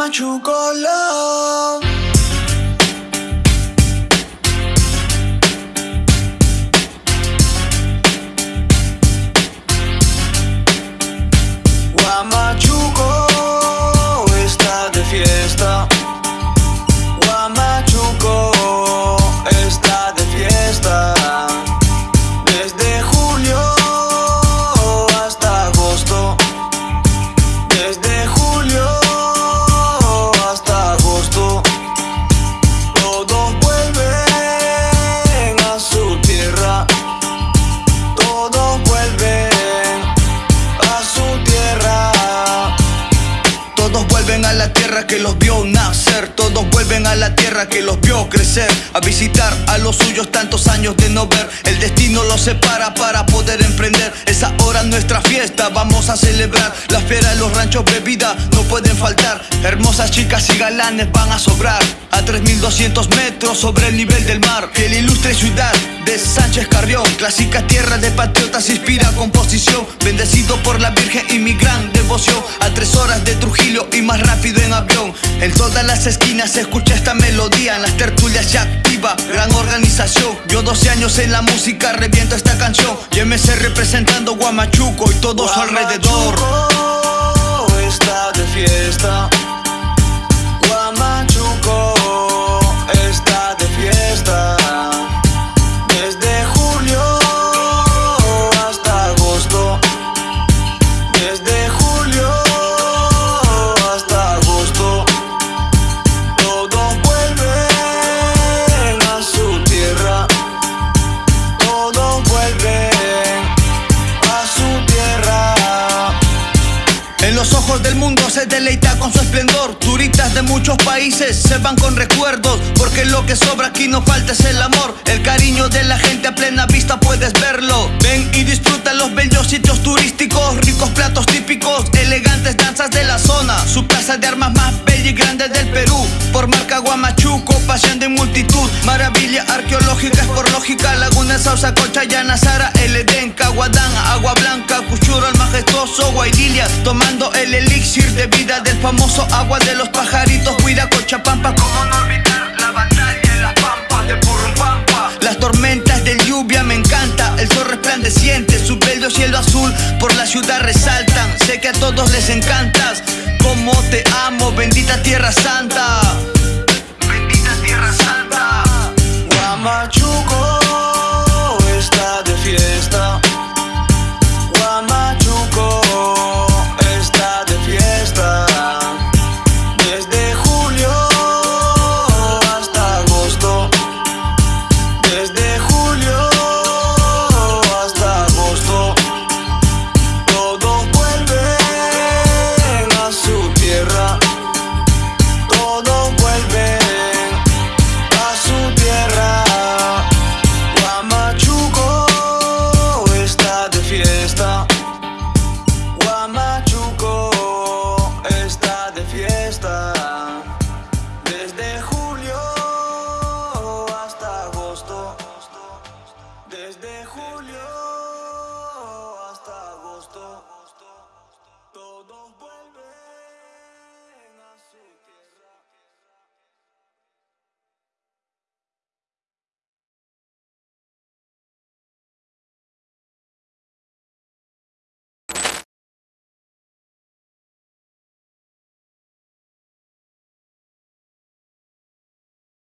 Guamachuco love. Tierra que los vio nacer. Todos vuelven a la tierra que los vio crecer. A visitar a los suyos tantos años de no ver. El destino los separa para poder emprender. Es ahora nuestra fiesta, vamos a celebrar. La fiera, los ranchos, bebida no pueden faltar. Hermosas chicas y galanes van a sobrar. A 3200 metros sobre el nivel del mar. Fiel ilustre ciudad de Sánchez Carrión. Clásica tierra de patriotas, inspira composición. Bendecido por la Virgen y mi gran devoción. A tres horas de Trujillo y más rápido en avión. En todas las esquinas se escucha esta melodía. En las tertulias ya activa, gran organización. Yo 12 años en la música, reviento esta canción. MC representando Guamachuco y todo su alrededor. Está de fiesta. Los ojos del mundo se deleita con su esplendor. Turistas de muchos países se van con recuerdos. Porque lo que sobra aquí no falta es el amor. El cariño de la gente a plena vista puedes verlo. Ven y disfruta los bellos sitios turísticos. Ricos platos típicos, elegantes danzas de la zona. Su plaza de armas más bella y grande del Perú. Por marca Guamachuco, pasión de multitud. Maravilla arqueológica es por lógica. Laguna Sausa, Concha, Yanazara, El Edén, Caguadán, el elixir de vida del famoso agua de los pajaritos. Huira, Cochapampa, como no olvidar la batalla en las pampas de Purrumpampa. Las tormentas de lluvia me encanta, el sol resplandeciente, su bello cielo azul por la ciudad resaltan. Sé que a todos les encantas, como te amo, bendita tierra santa.